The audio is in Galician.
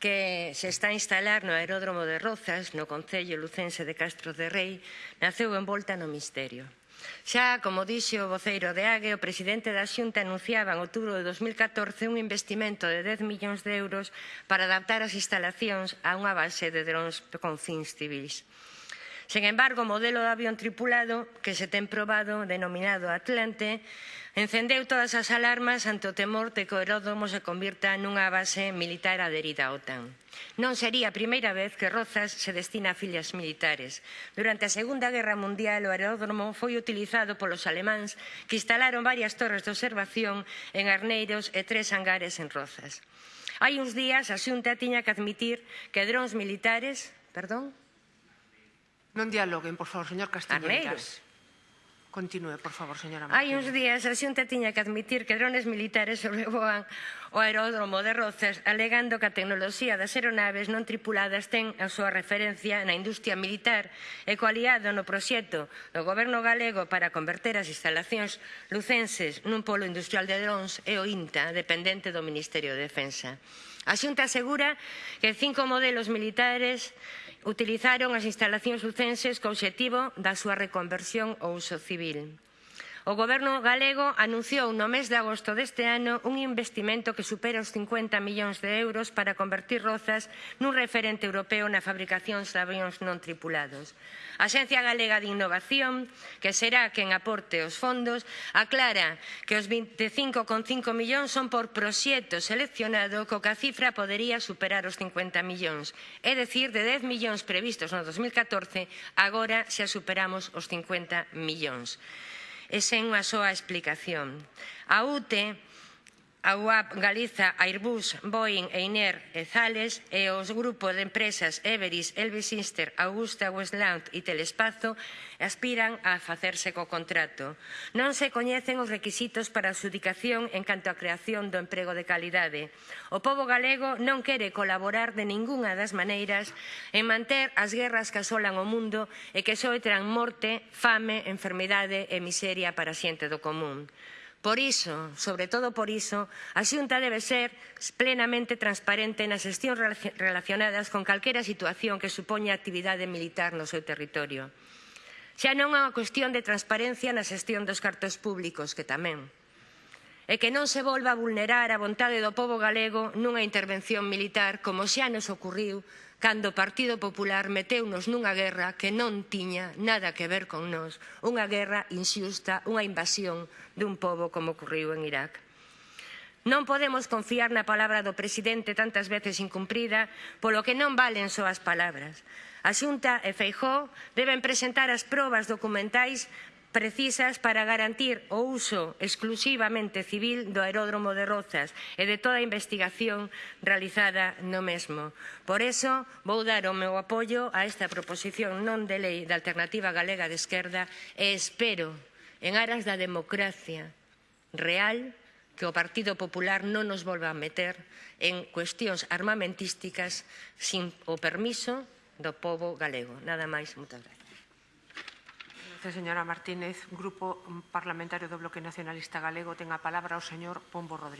que se está a instalar no aeródromo de Rozas, no Concello Lucense de Castro de Rei, naceu envolta no misterio. Xa, como dixe o voceiro de AGE, o presidente da Xunta anunciaba en outubro de 2014 un investimento de 10 millóns de euros para adaptar as instalacións a unha base de drons con fins civils. Sen embargo, o modelo de avión tripulado que se ten probado, denominado Atlante, encendeu todas as alarmas ante o temor de que o aeródromo se convirta nunha base militar aderida á OTAN. Non sería a primeira vez que Rozas se destina a filas militares. Durante a Segunda Guerra Mundial o aeródromo foi utilizado polos alemáns que instalaron varias torres de observación en Arneiros e tres hangares en Rozas. Hai uns días a Xunta tiña que admitir que drones militares, perdón, Non dialoguen, por favor, señor Castiñeiras. Continúe, por favor, señora Martínez. Hai uns días a Xunta tiña que admitir que drones militares sobrevoan o aeródromo de Rozas alegando que a tecnoloxía das aeronaves non tripuladas ten a súa referencia na industria militar e coaliado no proxecto do goberno galego para converter as instalacións lucenses nun polo industrial de drons e o INTA dependente do Ministerio de Defensa. A Xunta asegura que cinco modelos militares utilizaron as instalacións lucenses co obxectivo da súa reconversión ao uso civil. O Goberno galego anunciou no mes de agosto deste ano un investimento que supera os 50 millóns de euros para convertir Rozas nun referente europeo na fabricación de avións non tripulados. A Xencia Galega de Innovación, que será quen aporte os fondos, aclara que os 25,5 millóns son por proxecto seleccionado co que a cifra podería superar os 50 millóns, é dicir, de 10 millóns previstos no 2014, agora xa superamos os 50 millóns e sen unha soa explicación. A UTE a UAP Galiza, Airbus, Boeing, Einer e Zales e os grupos de empresas Everis, Elvisinster, Augusta, Westland e Telespazo aspiran a facerse co contrato. Non se coñecen os requisitos para a adjudicación en canto á creación do emprego de calidade. O pobo galego non quere colaborar de ningunha das maneiras en manter as guerras que asolan o mundo e que soetran morte, fame, enfermidade e miseria para a xente do común. Por iso, sobre todo por iso, a Xunta debe ser plenamente transparente nas xestións relacionadas con calquera situación que supoña actividade militar no seu territorio. Xa non é unha cuestión de transparencia na xestión dos cartos públicos, que tamén. E que non se volva a vulnerar a vontade do povo galego nunha intervención militar como xa nos ocurriu cando o Partido Popular meteunos nunha guerra que non tiña nada que ver con nós, unha guerra inxusta, unha invasión dun pobo como ocurriu en Irak. Non podemos confiar na palabra do presidente tantas veces incumprida, polo que non valen só as palabras. A Xunta e Feijó deben presentar as probas documentais precisas para garantir o uso exclusivamente civil do aeródromo de Rozas e de toda a investigación realizada no mesmo. Por eso, vou dar o meu apoio a esta proposición non de lei da Alternativa Galega de Esquerda e espero, en aras da democracia real, que o Partido Popular non nos volva a meter en cuestións armamentísticas sin o permiso do povo galego. Nada máis, moitas gracias. Gracias, señora Martínez. Grupo Parlamentario do Bloque Nacionalista Galego ten a palabra o señor Pombo Rodríguez.